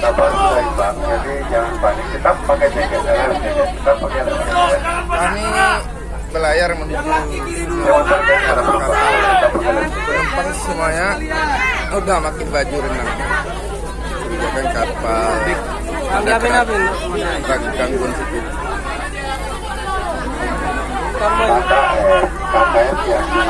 sabar baik bang jadi jangan panik kita pakai jaket helm kita pakai Kami belayar menuju kita penumpang semuanya udah makin baju renang. Kebijakan kapal. Ada tragedi gangguan sedikit. KKN yang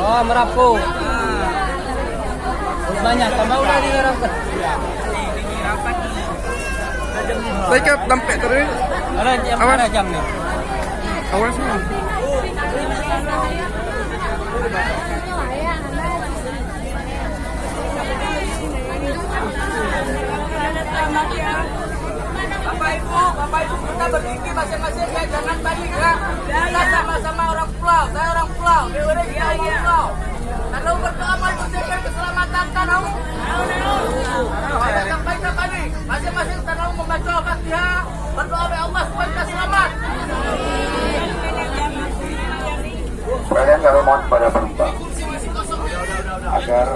Oh, merapu. Banyak, tambah udah dirapkan. Saya sampai tadi Ada jam ada jam nih. awal semua. Bapak Ibu, Bapak Ibu kita berdiri masing-masing ya jangan balik ya. Kita sama-sama orang pulau, saya orang pulau, Dewa kita orang pulau. Kalau berdoa mengucapkan keselamatan tanah. Ada sampai apa nih? Tanah membaca Al-Fatihah, berdoa kepada Allah supaya kita selamat. Sekalian kami mohon kepada penumpang agar